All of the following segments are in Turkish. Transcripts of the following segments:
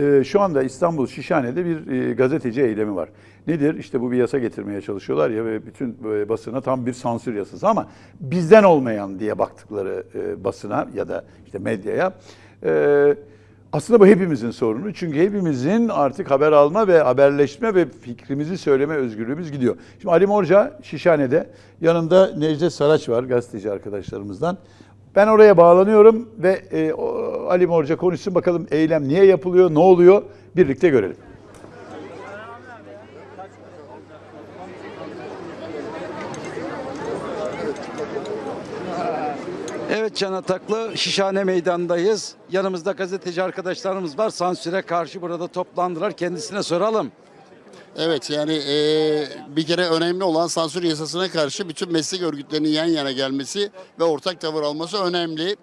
Ee, Şu anda İstanbul Şişhane'de bir e, gazeteci eylemi var. Nedir? İşte bu bir yasa getirmeye çalışıyorlar ya ve bütün böyle basına tam bir sansür yasası ama bizden olmayan diye baktıkları e, basına ya da işte medyaya. e, Aslında bu hepimizin sorunu. Çünkü hepimizin artık haber alma ve haberleşme ve fikrimizi söyleme özgürlüğümüz gidiyor. Şimdi Ali Morca Şişhane'de yanında Necdet Saraç var gazeteci arkadaşlarımızdan. Ben oraya bağlanıyorum ve e, Ali Morca konuşsun bakalım eylem niye yapılıyor, ne oluyor birlikte görelim. Evet Can Ataklı, Şişhane Meydanı'ndayız. Yanımızda gazeteci arkadaşlarımız var. Sansüre karşı burada toplandılar. Kendisine soralım. Evet yani eee, bir kere önemli olan sansür yasasına karşı bütün meslek örgütlerinin yan yana gelmesi ve ortak tavır alması önemli.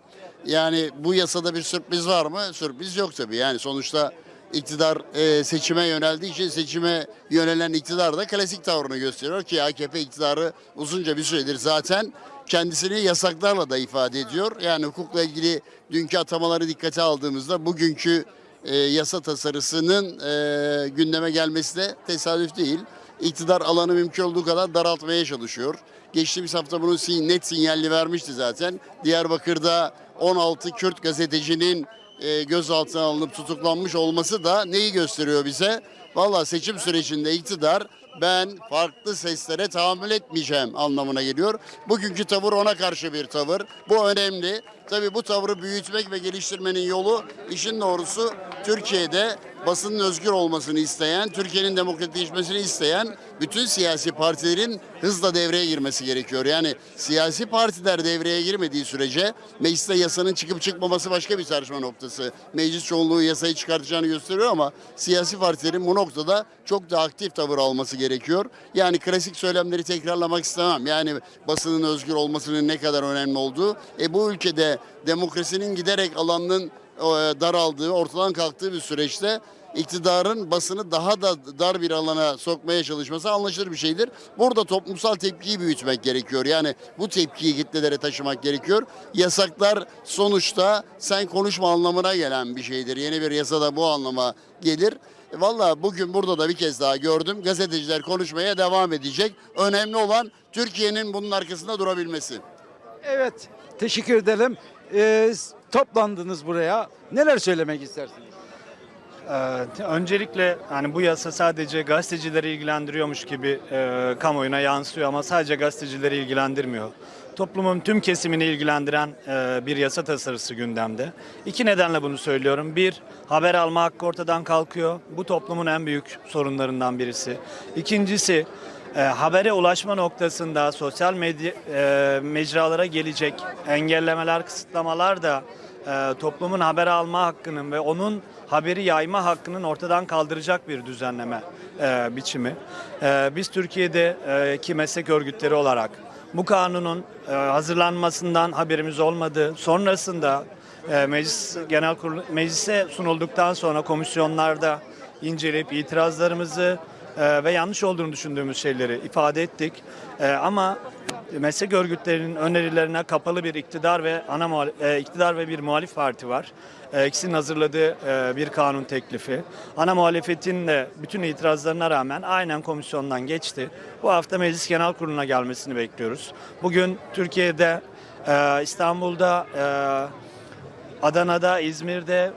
Yani bu yasada bir sürpriz var mı? Sürpriz yok tabii. Yani sonuçta iktidar eee, seçime yöneldiği için seçime yönelen iktidar da klasik tavrını gösteriyor ki AKP iktidarı uzunca bir süredir zaten kendisini yasaklarla da ifade ediyor. Yani hukukla ilgili dünkü atamaları dikkate aldığımızda bugünkü e, yasa tasarısının e, gündeme gelmesi de tesadüf değil. İktidar alanı mümkün olduğu kadar daraltmaya çalışıyor. Geçtiğimiz hafta bunun net sinyalini vermişti zaten. Diyarbakır'da 16 Kürt gazetecinin e, gözaltına alınıp tutuklanmış olması da neyi gösteriyor bize? Valla seçim sürecinde iktidar ben farklı seslere tahammül etmeyeceğim anlamına geliyor. Bugünkü tavır ona karşı bir tavır. Bu önemli. Tabii bu tavrı büyütmek ve geliştirmenin yolu işin doğrusu Türkiye'de basının özgür olmasını isteyen, Türkiye'nin demokratikleşmesini isteyen bütün siyasi partilerin hızla devreye girmesi gerekiyor. Yani siyasi partiler devreye girmediği sürece mecliste yasanın çıkıp çıkmaması başka bir tartışma noktası. Meclis çoğunluğu yasayı çıkartacağını gösteriyor ama siyasi partilerin bu noktada çok da aktif tavır alması gerekiyor. Yani klasik söylemleri tekrarlamak istemem. Yani basının özgür olmasının ne kadar önemli olduğu. E bu ülkede demokrasinin giderek alanının daraldığı, ortadan kalktığı bir süreçte iktidarın basını daha da dar bir alana sokmaya çalışması anlaşılır bir şeydir. Burada toplumsal tepkiyi büyütmek gerekiyor. Yani bu tepkiyi kitlelere taşımak gerekiyor. Yasaklar sonuçta sen konuşma anlamına gelen bir şeydir. Yeni bir yasa da bu anlama gelir. E, Valla bugün burada da bir kez daha gördüm. Gazeteciler konuşmaya devam edecek. Önemli olan Türkiye'nin bunun arkasında durabilmesi. Evet, teşekkür edelim. Ee, toplandınız buraya. Neler söylemek istersiniz? Ee, öncelikle hani bu yasa sadece gazetecileri ilgilendiriyormuş gibi e, kamuoyuna yansıyor ama sadece gazetecileri ilgilendirmiyor. Toplumun tüm kesimini ilgilendiren e, bir yasa tasarısı gündemde. İki nedenle bunu söylüyorum. Bir, haber alma hakkı ortadan kalkıyor. Bu toplumun en büyük sorunlarından birisi. İkincisi, e, habere ulaşma noktasında sosyal medya e, mecralara gelecek engellemeler, kısıtlamalar da e, toplumun haber alma hakkının ve onun haberi yayma hakkının ortadan kaldıracak bir düzenleme e, biçimi. E, biz Türkiye'de e, meslek örgütleri olarak bu kanunun e, hazırlanmasından haberimiz olmadı. Sonrasında e, meclis genel kurulu meclise sunulduktan sonra komisyonlarda inceleyip itirazlarımızı e, ve yanlış olduğunu düşündüğümüz şeyleri ifade ettik. E, ama meslek örgütlerinin önerilerine kapalı bir iktidar ve ana e, iktidar ve bir muhalif parti var. E, ikisinin hazırladığı e, bir kanun teklifi. Ana muhalefetin de bütün itirazlarına rağmen aynen komisyondan geçti. Bu hafta Meclis Genel Kurulu'na gelmesini bekliyoruz. Bugün Türkiye'de, e, İstanbul'da, Adana'da, İzmir'de,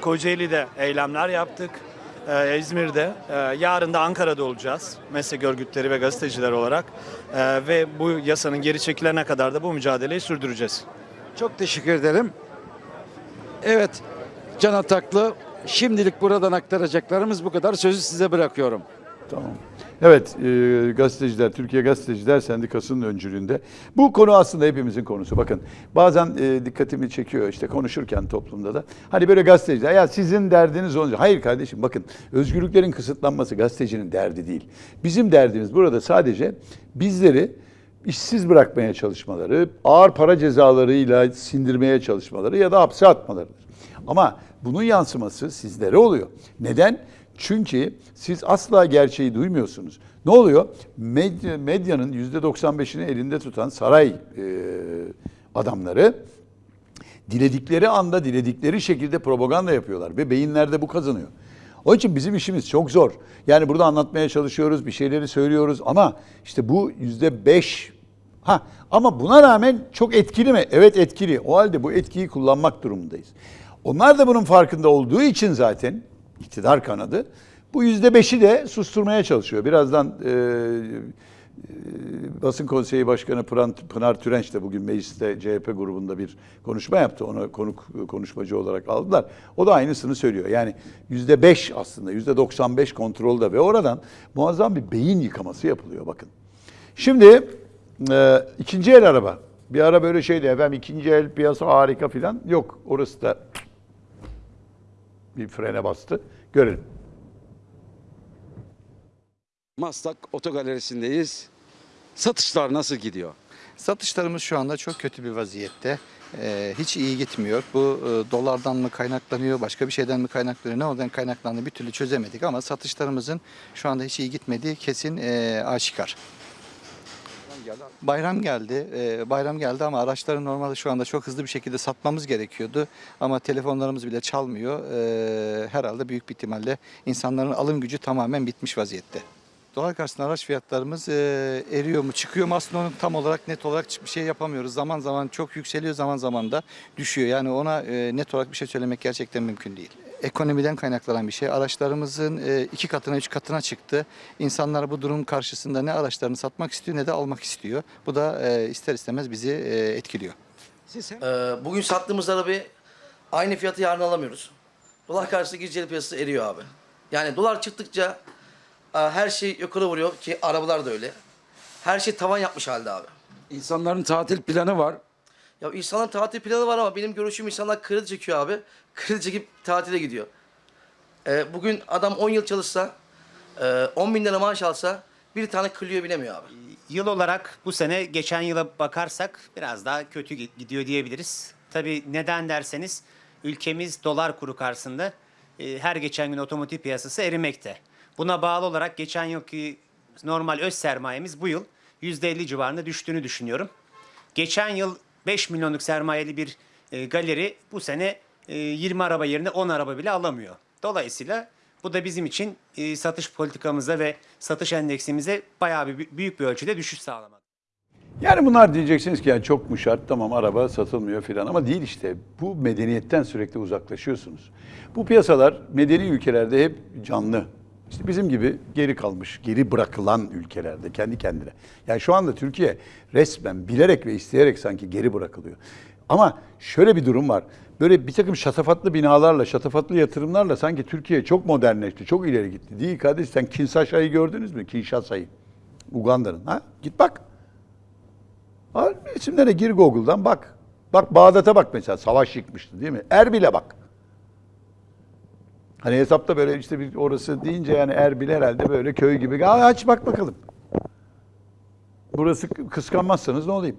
Kocaeli'de eylemler yaptık. E, İzmir'de, e, yarın da Ankara'da olacağız meslek örgütleri ve gazeteciler olarak. E, ve bu yasanın geri çekilene kadar da bu mücadeleyi sürdüreceğiz. Çok teşekkür ederim. Evet, Can Ataklı, şimdilik buradan aktaracaklarımız bu kadar. Sözü size bırakıyorum. Tamam. Evet, e, gazeteciler, Türkiye Gazeteciler Sendikası'nın öncülüğünde. Bu konu aslında hepimizin konusu. Bakın bazen e, dikkatimi çekiyor işte konuşurken toplumda da. Hani böyle gazeteciler, ya sizin derdiniz olunca. Hayır kardeşim bakın özgürlüklerin kısıtlanması gazetecinin derdi değil. Bizim derdimiz burada sadece bizleri işsiz bırakmaya çalışmaları, ağır para cezalarıyla sindirmeye çalışmaları ya da hapse atmalarıdır. Ama bunun yansıması sizlere oluyor. Neden? Çünkü siz asla gerçeği duymuyorsunuz. Ne oluyor? Medya, medyanın %95'ini elinde tutan saray e, adamları Diledikleri anda, diledikleri şekilde propaganda yapıyorlar ve beyinlerde bu kazanıyor. Onun için bizim işimiz çok zor. Yani burada anlatmaya çalışıyoruz, bir şeyleri söylüyoruz ama işte bu yüzde beş. Ha ama buna rağmen çok etkili mi? Evet etkili. O halde bu etkiyi kullanmak durumundayız. Onlar da bunun farkında olduğu için zaten iktidar kanadı bu yüzde beşi de susturmaya çalışıyor. Birazdan e, e, Basın Konseyi Başkanı Pınar, Pınar Türenç de bugün mecliste CHP grubunda bir konuşma yaptı. Onu konuk konuşmacı olarak aldılar. O da aynısını söylüyor. Yani yüzde beş aslında yüzde 95 kontrolde ve oradan muazzam bir beyin yıkaması yapılıyor bakın. Şimdi e, ikinci el araba. Bir ara böyle şeydi efendim ikinci el piyasa harika filan. Yok orası da bir frene bastı. Görelim. Maslak Otogalerisi'ndeyiz. Satışlar nasıl gidiyor? Satışlarımız şu anda çok kötü bir vaziyette. Ee, hiç iyi gitmiyor. Bu e, dolardan mı kaynaklanıyor, başka bir şeyden mi kaynaklanıyor, ne oradan kaynaklandığını bir türlü çözemedik ama satışlarımızın şu anda hiç iyi gitmediği kesin e, aşikar. Bayram geldi, e, bayram geldi ama araçları normalde şu anda çok hızlı bir şekilde satmamız gerekiyordu. Ama telefonlarımız bile çalmıyor. E, herhalde büyük bir ihtimalle insanların alım gücü tamamen bitmiş vaziyette. Dolar karşısında araç fiyatlarımız e, eriyor mu çıkıyor mu aslında onu tam olarak net olarak bir şey yapamıyoruz. Zaman zaman çok yükseliyor zaman zaman da düşüyor. Yani ona e, net olarak bir şey söylemek gerçekten mümkün değil. Ekonomiden kaynaklanan bir şey. Araçlarımızın e, iki katına üç katına çıktı. İnsanlar bu durum karşısında ne araçlarını satmak istiyor ne de almak istiyor. Bu da e, ister istemez bizi e, etkiliyor. Ee, bugün sattığımız arabayı aynı fiyatı yarın alamıyoruz. Dolar karşısında gireceği piyasası eriyor abi. Yani dolar çıktıkça her şey yukarı vuruyor ki arabalar da öyle. Her şey tavan yapmış halde abi. insanların tatil planı var. Ya insanların tatil planı var ama benim görüşüm insanlar kredi çekiyor abi. Kredi çekip tatile gidiyor. Ee, bugün adam 10 yıl çalışsa, e, 10 bin lira maaş alsa bir tane Clio binemiyor abi. Yıl olarak bu sene geçen yıla bakarsak biraz daha kötü gi- gidiyor diyebiliriz. Tabii neden derseniz ülkemiz dolar kuru karşısında e, her geçen gün otomotiv piyasası erimekte. Buna bağlı olarak geçen yılki normal öz sermayemiz bu yıl %50 civarında düştüğünü düşünüyorum. Geçen yıl 5 milyonluk sermayeli bir e, galeri bu sene e, 20 araba yerine 10 araba bile alamıyor. Dolayısıyla bu da bizim için e, satış politikamıza ve satış endeksimize bayağı bir büyük bir ölçüde düşüş sağlamak. Yani bunlar diyeceksiniz ki yani çok mu şart tamam araba satılmıyor filan ama değil işte. Bu medeniyetten sürekli uzaklaşıyorsunuz. Bu piyasalar medeni ülkelerde hep canlı. İşte bizim gibi geri kalmış, geri bırakılan ülkelerde kendi kendine. Yani şu anda Türkiye resmen bilerek ve isteyerek sanki geri bırakılıyor. Ama şöyle bir durum var. Böyle bir takım şatafatlı binalarla, şatafatlı yatırımlarla sanki Türkiye çok modernleşti, çok ileri gitti. Değil kardeş sen Kinshasa'yı gördünüz mü? Kinshasa'yı. Uganda'nın. Ha? Git bak. Al isimlere gir Google'dan bak. Bak Bağdat'a bak mesela savaş yıkmıştı değil mi? Erbil'e bak. Hani hesapta böyle işte bir orası deyince yani Erbil herhalde böyle köy gibi. Aa, aç bak bakalım. Burası kıskanmazsanız ne olayım?